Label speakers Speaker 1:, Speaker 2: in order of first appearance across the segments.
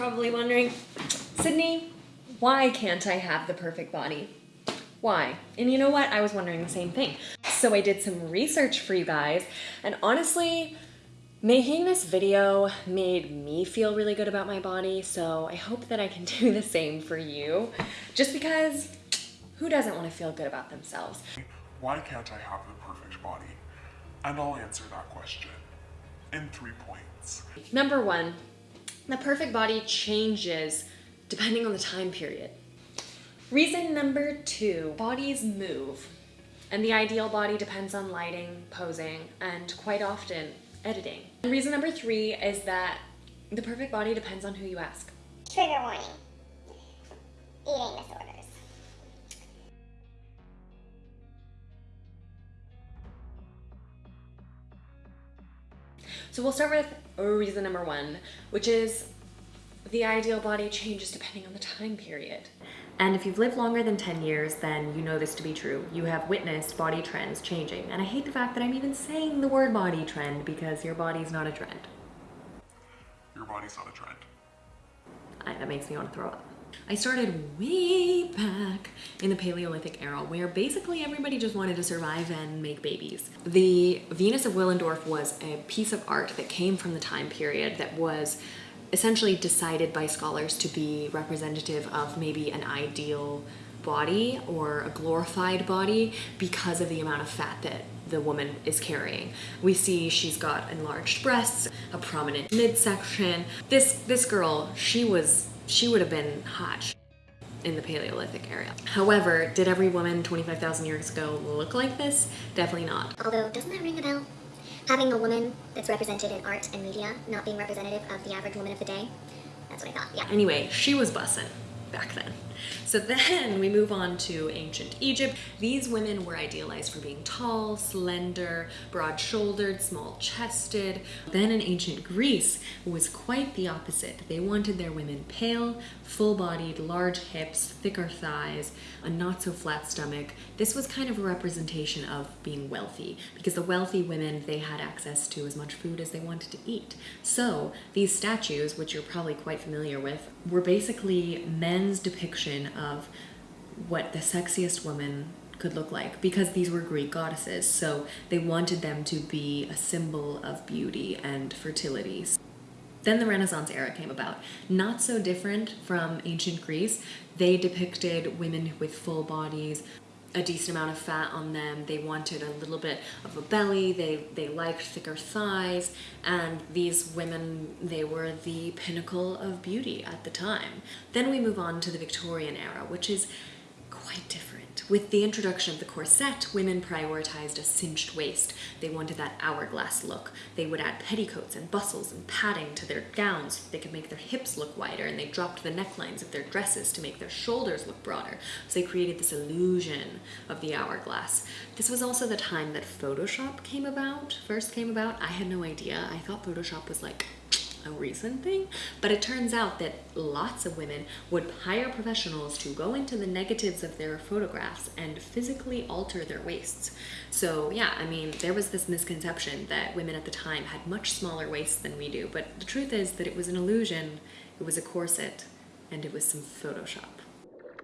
Speaker 1: probably wondering, Sydney, why can't I have the perfect body? Why? And you know what? I was wondering the same thing. So I did some research for you guys, and honestly, making this video made me feel really good about my body, so I hope that I can do the same for you. Just because who doesn't want to feel good about themselves?
Speaker 2: Why can't I have the perfect body? And I'll answer that question in three points.
Speaker 1: Number one, the perfect body changes depending on the time period. Reason number two, bodies move. And the ideal body depends on lighting, posing, and quite often editing. And reason number three is that the perfect body depends on who you ask.
Speaker 3: Trigger warning. Eating disorders.
Speaker 1: So we'll start with reason number one, which is the ideal body changes depending on the time period. And if you've lived longer than 10 years, then you know this to be true. You have witnessed body trends changing. And I hate the fact that I'm even saying the word body trend because your body's not a trend.
Speaker 2: Your body's not a trend.
Speaker 1: I, that makes me want to throw up. I started way back in the Paleolithic era where basically everybody just wanted to survive and make babies. The Venus of Willendorf was a piece of art that came from the time period that was essentially decided by scholars to be representative of maybe an ideal body or a glorified body because of the amount of fat that the woman is carrying. We see she's got enlarged breasts, a prominent midsection. This this girl, she was she would have been hot in the Paleolithic area. However, did every woman 25,000 years ago look like this? Definitely not.
Speaker 3: Although, doesn't that ring a bell? Having a woman that's represented in art and media not being representative of the average woman of the day? That's what I thought, yeah.
Speaker 1: Anyway, she was bussin' back then. So then we move on to ancient Egypt. These women were idealized for being tall, slender, broad-shouldered, small-chested. Then in ancient Greece it was quite the opposite. They wanted their women pale, full-bodied, large hips, thicker thighs, a not-so-flat stomach. This was kind of a representation of being wealthy because the wealthy women, they had access to as much food as they wanted to eat. So these statues, which you're probably quite familiar with, were basically men's depiction of what the sexiest woman could look like because these were Greek goddesses. So they wanted them to be a symbol of beauty and fertility. Then the Renaissance era came about. Not so different from ancient Greece. They depicted women with full bodies, a decent amount of fat on them. They wanted a little bit of a belly. They, they liked thicker thighs. And these women, they were the pinnacle of beauty at the time. Then we move on to the Victorian era, which is quite different. With the introduction of the corset, women prioritized a cinched waist. They wanted that hourglass look. They would add petticoats and bustles and padding to their gowns so they could make their hips look wider, and they dropped the necklines of their dresses to make their shoulders look broader. So they created this illusion of the hourglass. This was also the time that Photoshop came about, first came about. I had no idea. I thought Photoshop was like a recent thing, but it turns out that lots of women would hire professionals to go into the negatives of their photographs and physically alter their waists. So yeah, I mean, there was this misconception that women at the time had much smaller waists than we do, but the truth is that it was an illusion, it was a corset, and it was some Photoshop.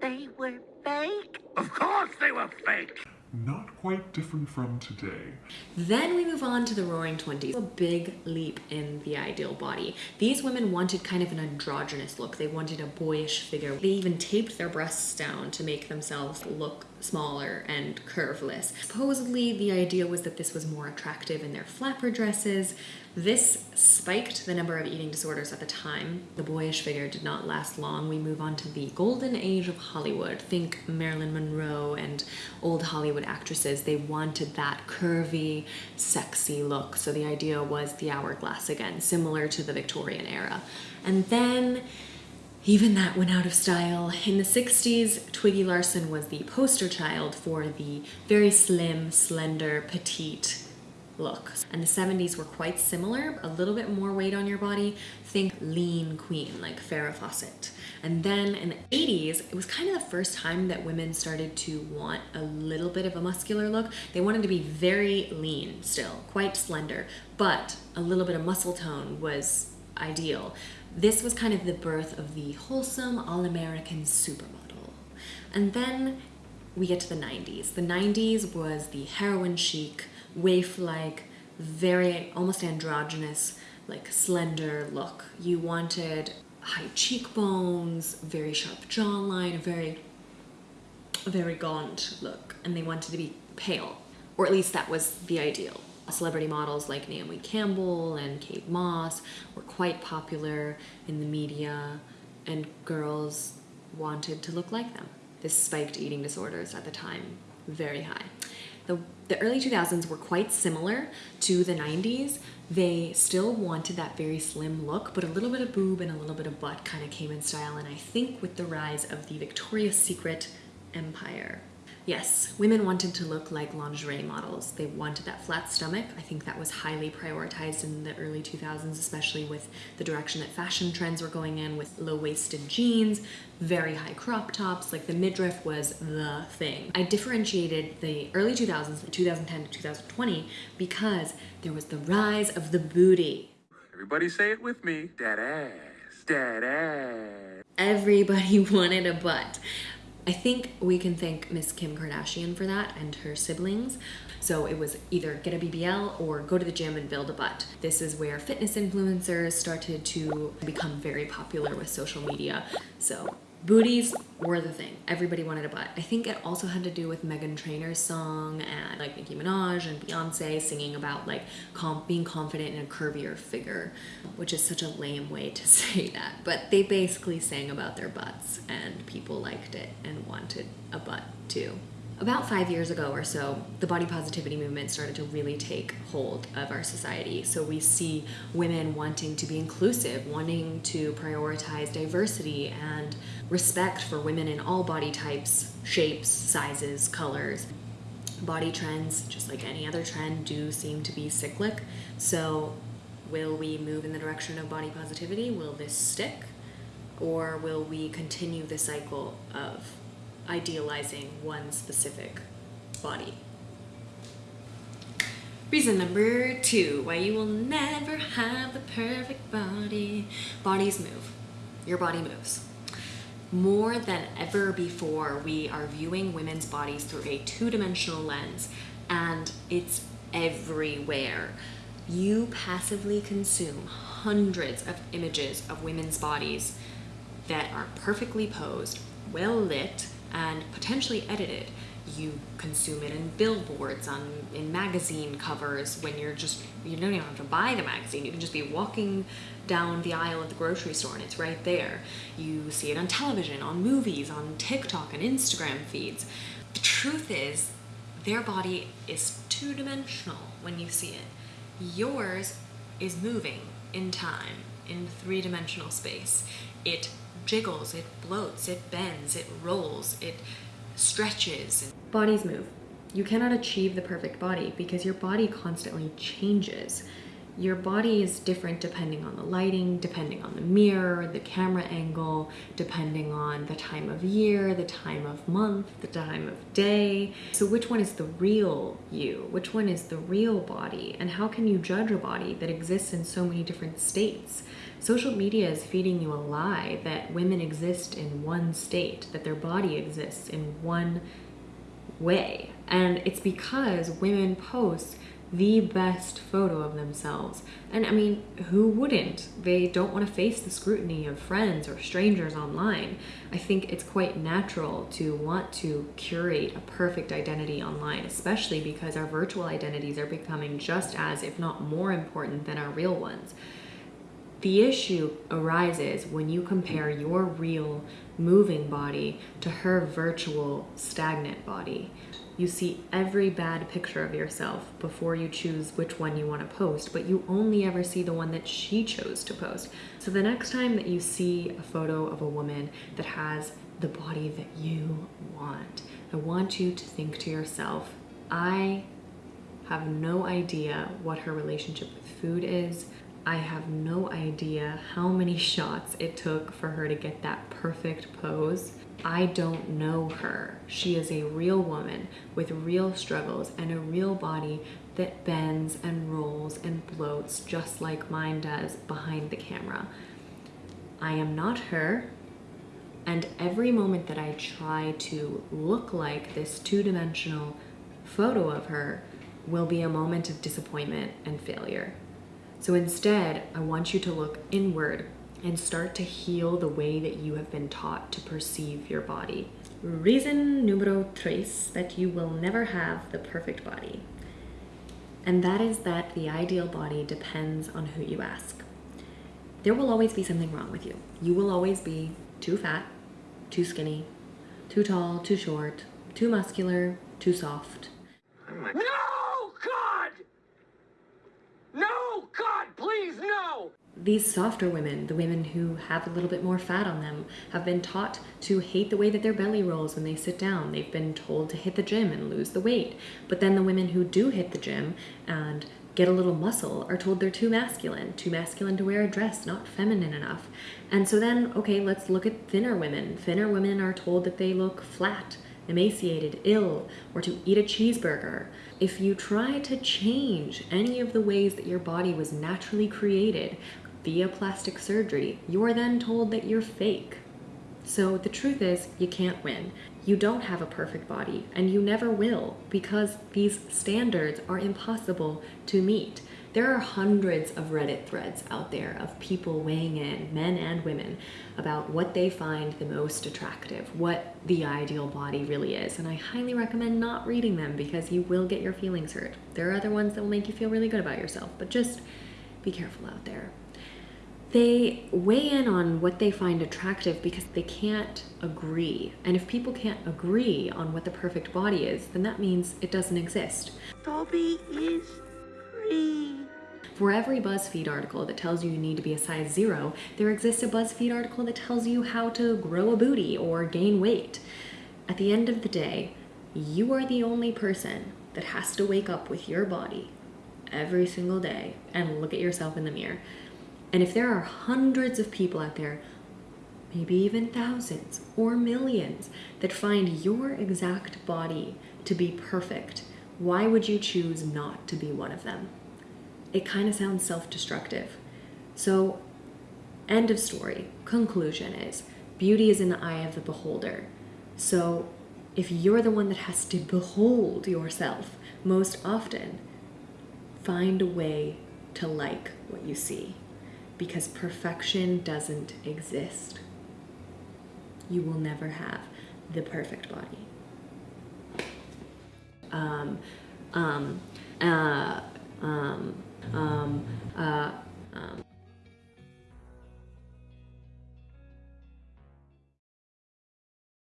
Speaker 4: They were fake? Of course they were fake!
Speaker 2: Not quite different from today.
Speaker 1: Then we move on to the roaring 20s. A big leap in the ideal body. These women wanted kind of an androgynous look. They wanted a boyish figure. They even taped their breasts down to make themselves look smaller and curveless. Supposedly the idea was that this was more attractive in their flapper dresses. This spiked the number of eating disorders at the time. The boyish figure did not last long. We move on to the golden age of Hollywood. Think Marilyn Monroe and old Hollywood actresses. They wanted that curvy, sexy look. So the idea was the hourglass again, similar to the Victorian era. And then even that went out of style. In the 60s, Twiggy Lawson was the poster child for the very slim, slender, petite look. And the 70s were quite similar, a little bit more weight on your body. Think lean queen, like Farrah Fawcett. And then in the 80s, it was kind of the first time that women started to want a little bit of a muscular look. They wanted to be very lean still, quite slender, but a little bit of muscle tone was ideal This was kind of the birth of the wholesome all American supermodel. And then we get to the 90s. The 90s was the heroin chic, waif like, very almost androgynous, like slender look. You wanted high cheekbones, very sharp jawline, a very, very gaunt look, and they wanted to be pale, or at least that was the ideal. Celebrity models like Naomi Campbell and Kate Moss were quite popular in the media, and girls wanted to look like them. This spiked eating disorders at the time very high. The, the early 2000s were quite similar to the 90s. They still wanted that very slim look, but a little bit of boob and a little bit of butt kind of came in style. And I think with the rise of the Victoria's Secret empire, Yes, women wanted to look like lingerie models. They wanted that flat stomach. I think that was highly prioritized in the early 2000s, especially with the direction that fashion trends were going in with low waisted jeans, very high crop tops. Like the midriff was the thing. I differentiated the early 2000s, 2010 to 2020, because there was the rise of the booty.
Speaker 4: Everybody say it with me. That ass. That ass.
Speaker 1: Everybody wanted a butt. I think we can thank Miss Kim Kardashian for that and her siblings. So it was either get a BBL or go to the gym and build a butt. This is where fitness influencers started to become very popular with social media. So booties were the thing. Everybody wanted a butt. I think it also had to do with Meghan Trainor's song and like Nicki Minaj and Beyonce singing about like being confident in a curvier figure, which is such a lame way to say that. But they basically sang about their butts and people liked it and wanted a butt too. About five years ago or so, the body positivity movement started to really take hold of our society. So we see women wanting to be inclusive, wanting to prioritize diversity and respect for women in all body types, shapes, sizes, colors. Body trends, just like any other trend, do seem to be cyclic. So, will we move in the direction of body positivity? Will this stick? Or will we continue the cycle of idealizing one specific body. Reason number two why you will never have the perfect body. Bodies move. Your body moves. More than ever before, we are viewing women's bodies through a two dimensional lens, and it's everywhere. You passively consume hundreds of images of women's bodies that are perfectly posed, well lit, and potentially edited. You consume it in billboards, on in magazine covers when you're just you don't even have to buy the magazine. You can just be walking down the aisle at the grocery store and it's right there. You see it on television, on movies, on TikTok and Instagram feeds. The truth is, their body is two dimensional when you see it. Yours is moving in time, in three dimensional space. It jiggles, it bloats, it bends, it rolls, it stretches. Bodies move. You cannot achieve the perfect body because your body constantly changes. Your body is different depending on the lighting, depending on the mirror, the camera angle, depending on the time of year, the time of month, the time of day. So, which one is the real you? Which one is the real body? And how can you judge a body that exists in so many different states? Social media is feeding you a lie that women exist in one state, that their body exists in one way. And it's because women post the best photo of themselves. And I mean, who wouldn't? They don't want to face the scrutiny of friends or strangers online. I think it's quite natural to want to curate a perfect identity online, especially because our virtual identities are becoming just as, if not more important than our real ones. The issue arises when you compare your real moving body to her virtual stagnant body. You see every bad picture of yourself before you choose which one you want to post, but you only ever see the one that she chose to post. So the next time that you see a photo of a woman that has the body that you want, I want you to think to yourself, I have no idea what her relationship with food is. I have no idea how many shots it took for her to get that perfect pose. I don't know her. She is a real woman with real struggles and a real body that bends and rolls and bloats just like mine does behind the camera. I am not her. And every moment that I try to look like this two dimensional photo of her will be a moment of disappointment and failure. So instead, I want you to look inward and start to heal the way that you have been taught to perceive your body. Reason numero tres that you will never have the perfect body. And that is that the ideal body depends on who you ask. There will always be something wrong with you. You will always be too fat, too skinny, too tall, too short, too muscular, too soft.
Speaker 5: Oh no, God! No, God, please, no!
Speaker 1: These softer women, the women who have a little bit more fat on them, have been taught to hate the way that their belly rolls when they sit down. They've been told to hit the gym and lose the weight. But then the women who do hit the gym and get a little muscle are told they're too masculine, too masculine to wear a dress, not feminine enough. And so then, okay, let's look at thinner women. Thinner women are told that they look flat, emaciated, ill, or to eat a cheeseburger. If you try to change any of the ways that your body was naturally created via plastic surgery, you are then told that you're fake. So the truth is, you can't win. You don't have a perfect body, and you never will, because these standards are impossible to meet. There are hundreds of Reddit threads out there of people weighing in, men and women, about what they find the most attractive, what the ideal body really is. And I highly recommend not reading them because you will get your feelings hurt. There are other ones that will make you feel really good about yourself, but just be careful out there they weigh in on what they find attractive because they can't agree. And if people can't agree on what the perfect body is, then that means it doesn't exist.
Speaker 5: Toby is free.
Speaker 1: For every BuzzFeed article that tells you you need to be a size zero, there exists a BuzzFeed article that tells you how to grow a booty or gain weight. At the end of the day, you are the only person that has to wake up with your body every single day and look at yourself in the mirror. And if there are hundreds of people out there, maybe even thousands or millions, that find your exact body to be perfect, why would you choose not to be one of them? It kind of sounds self destructive. So, end of story. Conclusion is beauty is in the eye of the beholder. So, if you're the one that has to behold yourself most often, find a way to like what you see because perfection doesn't exist. You will never have the perfect body. Um, um, uh, um, um, uh, um.